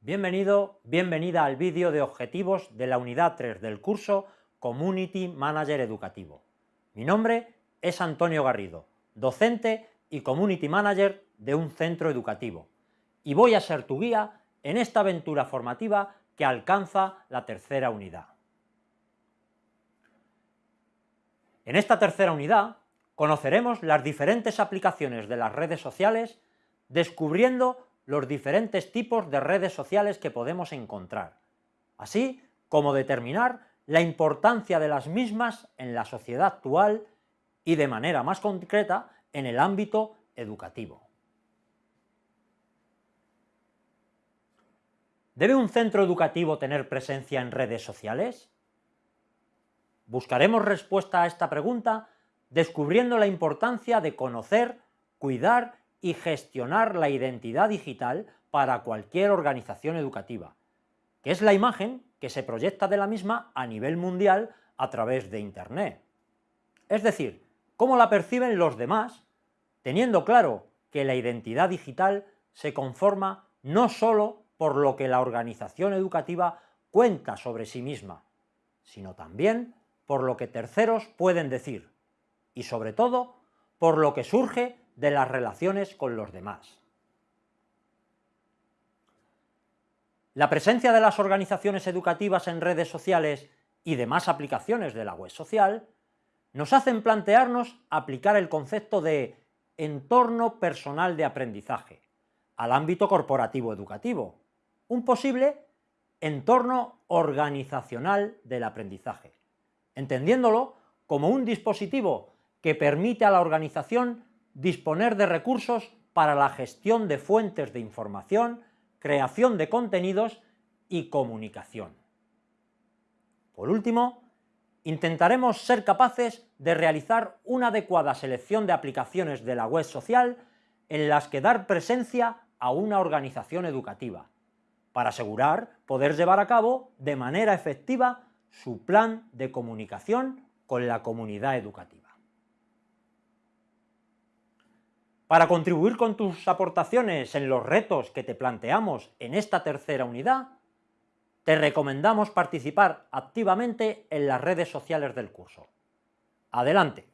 Bienvenido, bienvenida al vídeo de objetivos de la unidad 3 del curso Community Manager Educativo. Mi nombre es Antonio Garrido, docente y Community Manager de un centro educativo, y voy a ser tu guía en esta aventura formativa que alcanza la tercera unidad. En esta tercera unidad conoceremos las diferentes aplicaciones de las redes sociales, descubriendo los diferentes tipos de redes sociales que podemos encontrar, así como determinar la importancia de las mismas en la sociedad actual y de manera más concreta en el ámbito educativo. ¿Debe un centro educativo tener presencia en redes sociales? Buscaremos respuesta a esta pregunta descubriendo la importancia de conocer, cuidar y gestionar la identidad digital para cualquier organización educativa, que es la imagen que se proyecta de la misma a nivel mundial a través de Internet. Es decir, cómo la perciben los demás, teniendo claro que la identidad digital se conforma no sólo por lo que la organización educativa cuenta sobre sí misma, sino también por lo que terceros pueden decir, y sobre todo por lo que surge de las relaciones con los demás. La presencia de las organizaciones educativas en redes sociales y demás aplicaciones de la web social nos hacen plantearnos aplicar el concepto de entorno personal de aprendizaje al ámbito corporativo educativo, un posible entorno organizacional del aprendizaje, entendiéndolo como un dispositivo que permite a la organización disponer de recursos para la gestión de fuentes de información, creación de contenidos y comunicación. Por último, intentaremos ser capaces de realizar una adecuada selección de aplicaciones de la web social en las que dar presencia a una organización educativa, para asegurar poder llevar a cabo de manera efectiva su plan de comunicación con la comunidad educativa. Para contribuir con tus aportaciones en los retos que te planteamos en esta tercera unidad, te recomendamos participar activamente en las redes sociales del curso. ¡Adelante!